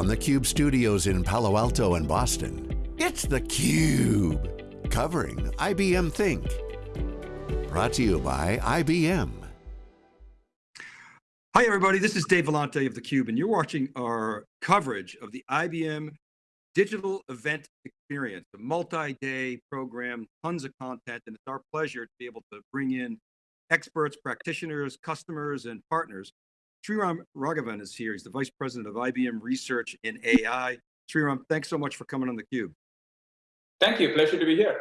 from the Cube studios in Palo Alto and Boston, it's theCUBE, covering IBM Think. Brought to you by IBM. Hi everybody, this is Dave Vellante of theCUBE and you're watching our coverage of the IBM Digital Event Experience, a multi-day program, tons of content, and it's our pleasure to be able to bring in experts, practitioners, customers, and partners. Sriram Raghavan is here. He's the Vice President of IBM Research in AI. Sriram, thanks so much for coming on theCUBE. Thank you, pleasure to be here.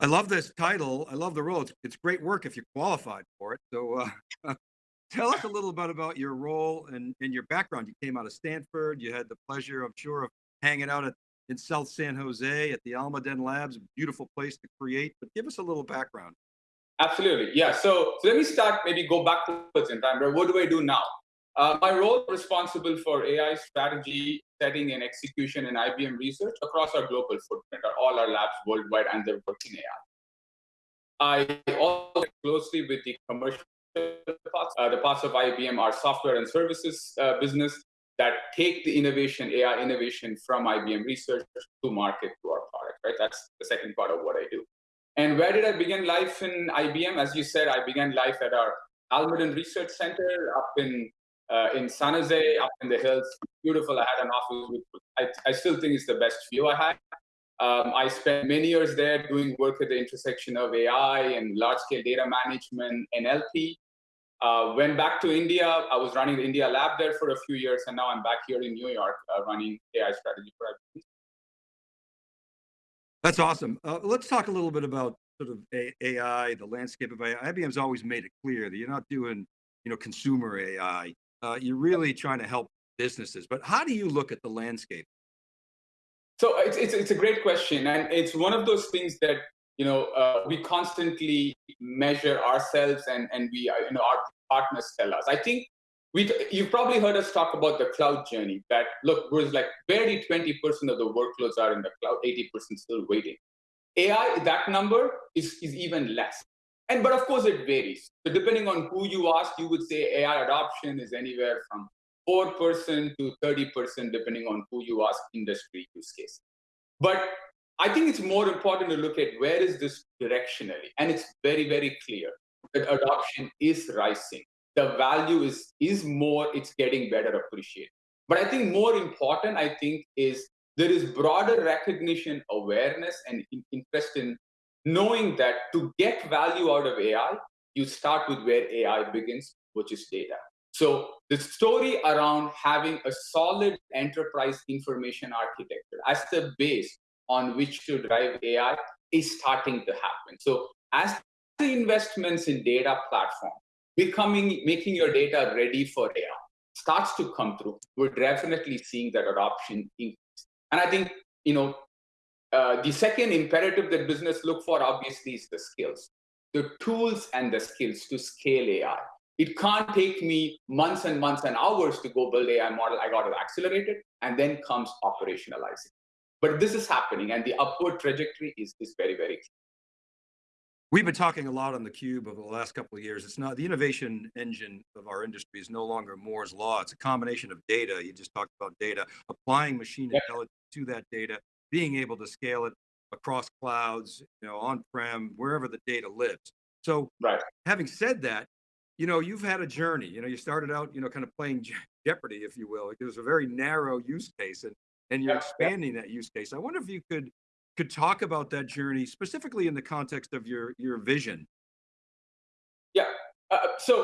I love this title. I love the role. It's, it's great work if you're qualified for it. So uh, tell us a little bit about your role and, and your background. You came out of Stanford. You had the pleasure, I'm sure, of hanging out at, in South San Jose at the Almaden Labs, beautiful place to create, but give us a little background. Absolutely, yeah. So, so let me start, maybe go backwards in time. What do I do now? Uh, my role responsible for AI strategy, setting and execution in IBM research across our global footprint, or all our labs worldwide, and they're working AI. I also work closely with the commercial parts, uh, the parts of IBM, our software and services uh, business that take the innovation, AI innovation from IBM research to market to our product, right? That's the second part of what I do. And where did I begin life in IBM? As you said, I began life at our Almaden Research Center up in uh, in San Jose, up in the hills. Beautiful. I had an office with, I, I still think it's the best view I had. Um, I spent many years there doing work at the intersection of AI and large-scale data management, NLP. Uh, went back to India. I was running the India lab there for a few years, and now I'm back here in New York uh, running AI strategy for IBM. That's awesome. Uh, let's talk a little bit about sort of AI, the landscape of AI. IBM's always made it clear that you're not doing, you know, consumer AI. Uh, you're really trying to help businesses. But how do you look at the landscape? So it's, it's, it's a great question. And it's one of those things that, you know, uh, we constantly measure ourselves and, and we, uh, you know, our partners tell us. I think we you've probably heard us talk about the cloud journey that look was like barely 20% of the workloads are in the cloud 80% still waiting. Ai that number is, is even less. And but of course it varies. So depending on who you ask you would say ai adoption is anywhere from 4% to 30% depending on who you ask industry use case. But i think it's more important to look at where is this directionally and it's very very clear that adoption is rising the value is is more it's getting better appreciated. But i think more important i think is there is broader recognition awareness and interest in knowing that to get value out of ai you start with where ai begins which is data. So the story around having a solid enterprise information architecture as the base on which to drive ai is starting to happen. So as the investments in data platform becoming making your data ready for AI starts to come through, we're definitely seeing that adoption increase. And I think you know uh, the second imperative that business look for obviously is the skills, the tools and the skills to scale AI. It can't take me months and months and hours to go build AI model. I got to accelerate it, and then comes operationalizing. But this is happening, and the upward trajectory is, is very, very clear. We've been talking a lot on the cube over the last couple of years. It's not the innovation engine of our industry is no longer Moore's law. It's a combination of data. You just talked about data, applying machine yeah. intelligence to that data, being able to scale it across clouds, you know, on-prem, wherever the data lives. So right. having said that, you know, you've had a journey, you know, you started out, you know, kind of playing Jeopardy, if you will. It was a very narrow use case and, and you're yeah. expanding yeah. that use case. I wonder if you could could talk about that journey specifically in the context of your your vision. Yeah. Uh, so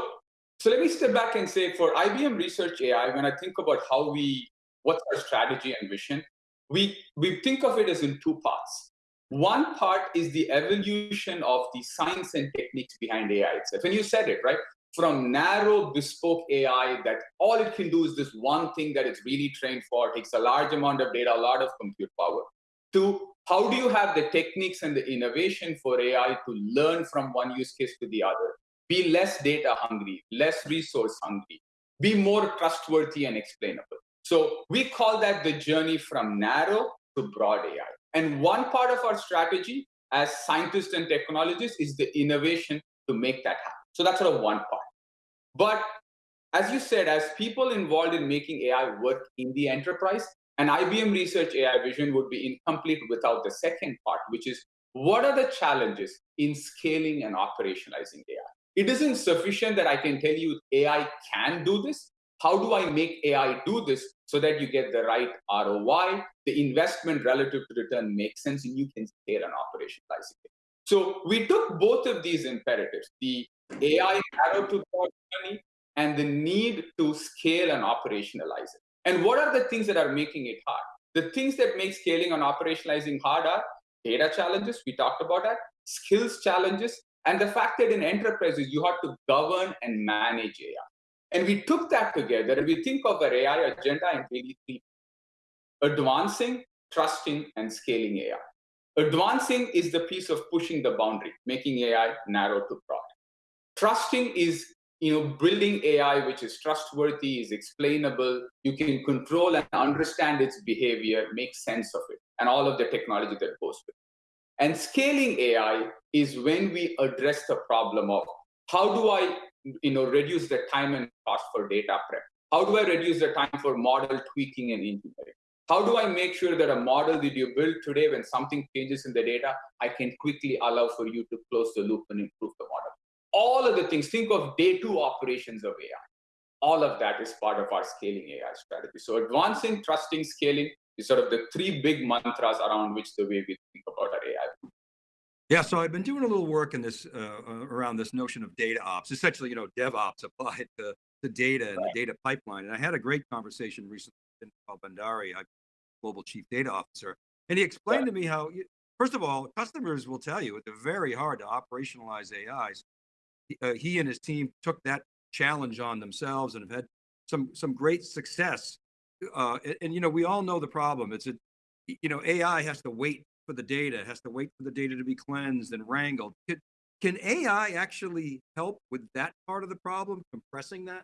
so let me step back and say for IBM Research AI, when I think about how we what's our strategy and vision, we we think of it as in two parts. One part is the evolution of the science and techniques behind AI itself. And you said it, right? From narrow bespoke AI that all it can do is this one thing that it's really trained for, takes a large amount of data, a lot of compute power, to how do you have the techniques and the innovation for AI to learn from one use case to the other? Be less data hungry, less resource hungry, be more trustworthy and explainable. So we call that the journey from narrow to broad AI. And one part of our strategy as scientists and technologists is the innovation to make that happen. So that's sort of one part. But as you said, as people involved in making AI work in the enterprise, an IBM Research AI vision would be incomplete without the second part, which is what are the challenges in scaling and operationalizing AI? It isn't sufficient that I can tell you AI can do this. How do I make AI do this so that you get the right ROI, the investment relative to return makes sense, and you can scale and operationalize it. So we took both of these imperatives, the AI narrow to journey and the need to scale and operationalize it. And what are the things that are making it hard? The things that make scaling and operationalizing hard are data challenges, we talked about that, skills challenges, and the fact that in enterprises, you have to govern and manage AI. And we took that together and we think of our AI agenda in really three advancing, trusting, and scaling AI. Advancing is the piece of pushing the boundary, making AI narrow to broad. Trusting is you know, building AI which is trustworthy, is explainable, you can control and understand its behavior, make sense of it, and all of the technology that goes with it. And scaling AI is when we address the problem of how do I you know, reduce the time and cost for data prep? How do I reduce the time for model tweaking and engineering? How do I make sure that a model that you build today, when something changes in the data, I can quickly allow for you to close the loop and improve the model? All of the things, think of day two operations of AI. All of that is part of our scaling AI strategy. So advancing, trusting, scaling is sort of the three big mantras around which the way we think about our AI. Yeah, so I've been doing a little work in this uh, uh, around this notion of data ops, essentially, you know, DevOps applied to the data and right. the data pipeline. And I had a great conversation recently with Inderpal Bhandari, global chief data officer, and he explained right. to me how, first of all, customers will tell you it's very hard to operationalize AIs. Uh, he and his team took that challenge on themselves and have had some some great success. Uh, and, and, you know, we all know the problem. It's a, you know, AI has to wait for the data, has to wait for the data to be cleansed and wrangled. Can, can AI actually help with that part of the problem, compressing that?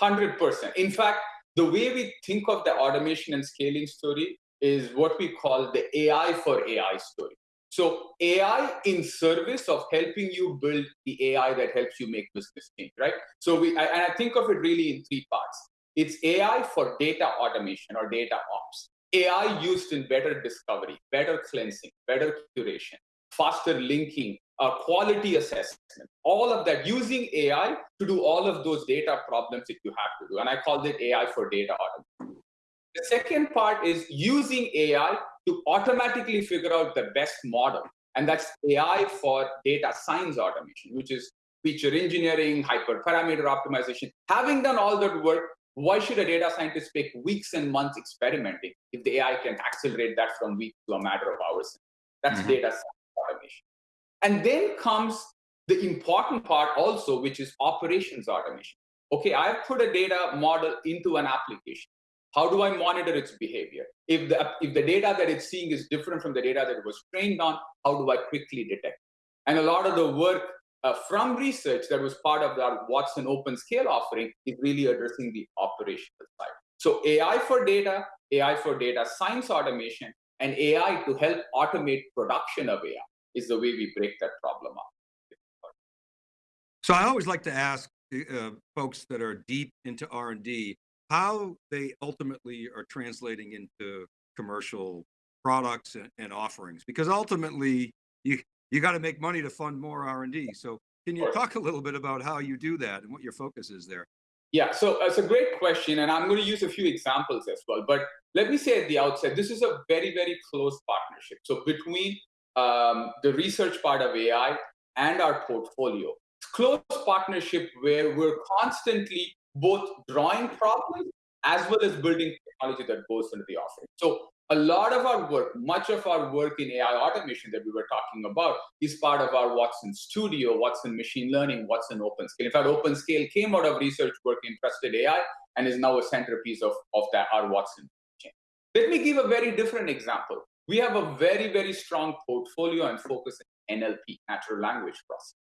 100%. In fact, the way we think of the automation and scaling story is what we call the AI for AI story. So AI in service of helping you build the AI that helps you make business change, right? So we, I, and I think of it really in three parts. It's AI for data automation or data ops. AI used in better discovery, better cleansing, better curation, faster linking, uh, quality assessment, all of that, using AI to do all of those data problems that you have to do. And I call it AI for data automation. The second part is using AI to automatically figure out the best model. And that's AI for data science automation, which is feature engineering, hyperparameter optimization. Having done all that work, why should a data scientist take weeks and months experimenting if the AI can accelerate that from weeks to a matter of hours? That's mm -hmm. data science automation. And then comes the important part also, which is operations automation. Okay, I've put a data model into an application. How do I monitor its behavior? If the, if the data that it's seeing is different from the data that it was trained on, how do I quickly detect? And a lot of the work uh, from research that was part of our Watson OpenScale offering is really addressing the operational side. So AI for data, AI for data science automation, and AI to help automate production of AI is the way we break that problem up. So I always like to ask uh, folks that are deep into R&D how they ultimately are translating into commercial products and, and offerings, because ultimately you you got to make money to fund more R&D. So can you talk a little bit about how you do that and what your focus is there? Yeah, so it's a great question, and I'm going to use a few examples as well. But let me say at the outset, this is a very, very close partnership. So between um, the research part of AI and our portfolio, it's close partnership where we're constantly both drawing problems as well as building technology that goes into the offering. So a lot of our work, much of our work in AI automation that we were talking about is part of our Watson Studio, Watson Machine Learning, Watson OpenScale. In fact, OpenScale came out of research work in Trusted AI and is now a centerpiece of, of that, our Watson chain. Let me give a very different example. We have a very, very strong portfolio and focus in NLP, natural language processing.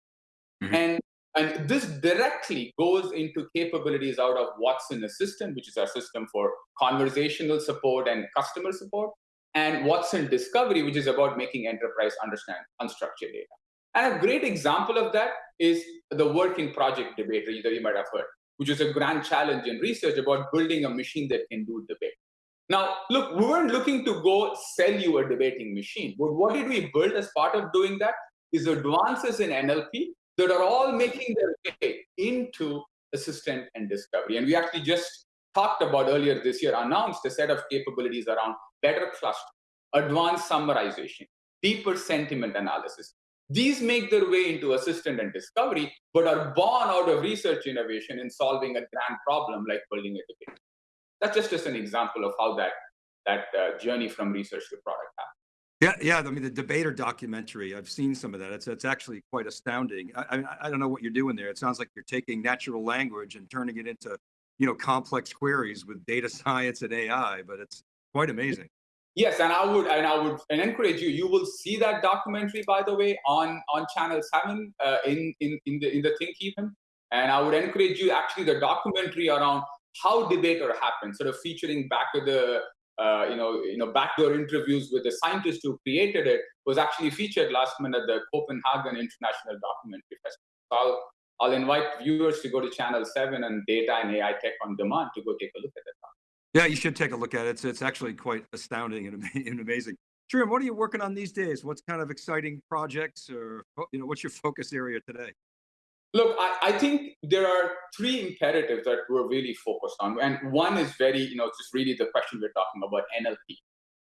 Mm -hmm. And and this directly goes into capabilities out of Watson Assistant, which is our system for conversational support and customer support, and Watson Discovery, which is about making enterprise understand unstructured data. And a great example of that is the work in Project Debater that you might have heard. which is a grand challenge in research about building a machine that can do debate. Now, look, we weren't looking to go sell you a debating machine, but what did we build as part of doing that is advances in NLP that are all making their way into assistant and discovery. And we actually just talked about earlier this year, announced a set of capabilities around better cluster, advanced summarization, deeper sentiment analysis. These make their way into assistant and discovery, but are born out of research innovation in solving a grand problem like building a debate. That's just, just an example of how that, that uh, journey from research to product happened. Yeah, yeah. I mean, the debater documentary, I've seen some of that. It's, it's actually quite astounding. I, I, I don't know what you're doing there. It sounds like you're taking natural language and turning it into, you know, complex queries with data science and AI, but it's quite amazing. Yes, and I would and I would and encourage you. You will see that documentary, by the way, on on Channel Seven uh, in in in the in the Think Even. And I would encourage you actually the documentary around how debater happened, sort of featuring back of the uh, you know, you know, backdoor interviews with the scientist who created it was actually featured last minute at the Copenhagen International Documentary Festival. So I'll, I'll invite viewers to go to Channel 7 and Data and AI Tech on Demand to go take a look at it. Yeah, you should take a look at it. It's, it's actually quite astounding and, and amazing. Sriram, what are you working on these days? What's kind of exciting projects or, you know, what's your focus area today? Look, I, I, think there are three imperatives that we're really focused on. And one is very, you know, just really the question we're talking about NLP.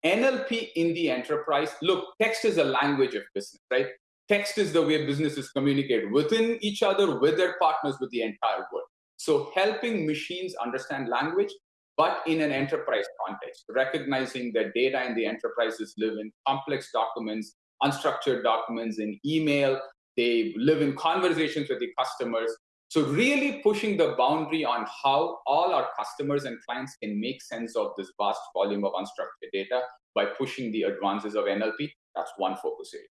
NLP in the enterprise, look, text is a language of business, right? Text is the way businesses communicate within each other, with their partners, with the entire world. So helping machines understand language, but in an enterprise context, recognizing that data in the enterprises live in complex documents, unstructured documents in email, they live in conversations with the customers. So really pushing the boundary on how all our customers and clients can make sense of this vast volume of unstructured data by pushing the advances of NLP, that's one focus area.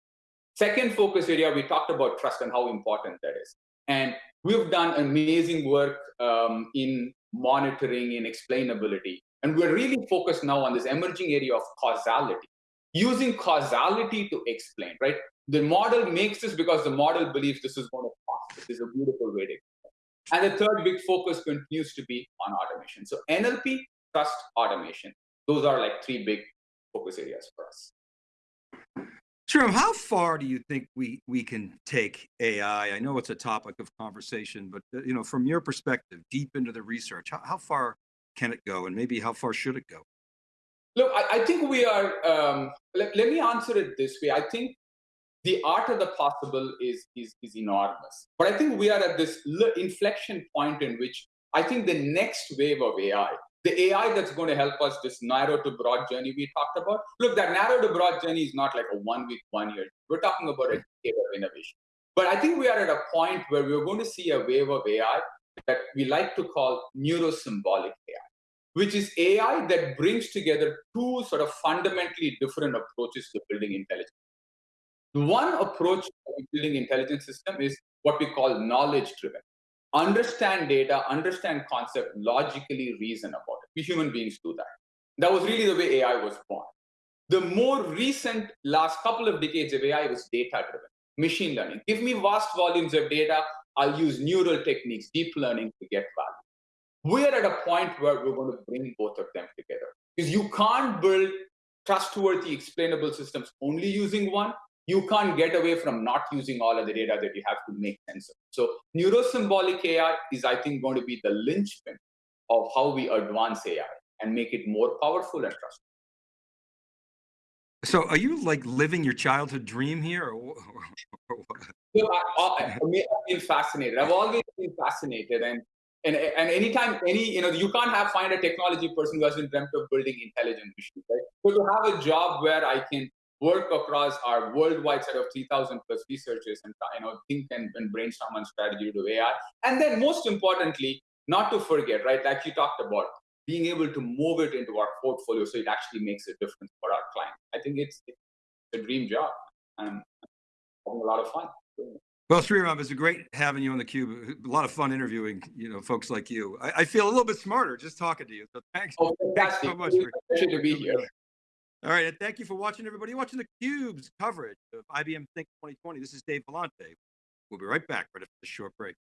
Second focus area, we talked about trust and how important that is. And we've done amazing work um, in monitoring and explainability. And we're really focused now on this emerging area of causality, using causality to explain, right? The model makes this because the model believes this is going to pass. This is a beautiful way to And the third big focus continues to be on automation. So NLP, trust, automation. Those are like three big focus areas for us. Sure. How far do you think we we can take AI? I know it's a topic of conversation, but uh, you know, from your perspective, deep into the research, how, how far can it go, and maybe how far should it go? Look, I, I think we are. Um, let, let me answer it this way. I think the art of the possible is, is, is enormous. But I think we are at this inflection point in which I think the next wave of AI, the AI that's going to help us this narrow to broad journey we talked about, look, that narrow to broad journey is not like a one week, one year. We're talking about a decade of innovation. But I think we are at a point where we're going to see a wave of AI that we like to call neurosymbolic AI, which is AI that brings together two sort of fundamentally different approaches to building intelligence. The one approach to building intelligence system is what we call knowledge driven. Understand data, understand concept, logically reason about it. We human beings do that. That was really the way AI was born. The more recent last couple of decades of AI was data driven, machine learning. Give me vast volumes of data, I'll use neural techniques, deep learning to get value. We're at a point where we're going to bring both of them together. Because you can't build trustworthy, explainable systems only using one you can't get away from not using all of the data that you have to make sense of. So neurosymbolic AI is, I think, going to be the linchpin of how we advance AI and make it more powerful and trustworthy. So are you like living your childhood dream here? Or, or so I, have been fascinated. I've always been fascinated. And, and, and anytime, any, you know, you can't have find a technology person who hasn't dreamt of building intelligent machines, right? So to have a job where I can work across our worldwide set of 3,000 plus researchers and you know think and, and brainstorm on strategy to AI. And then most importantly, not to forget, right, like you talked about, being able to move it into our portfolio so it actually makes a difference for our client. I think it's, it's a dream job and I'm having a lot of fun. Well, Sriram, it's a great having you on the cube. A lot of fun interviewing, you know, folks like you. I, I feel a little bit smarter just talking to you. So thanks, oh, thanks so much. For, to be here. All right, and thank you for watching, everybody. watching the Cube's coverage of IBM Think 2020. This is Dave Vellante. We'll be right back right after this short break.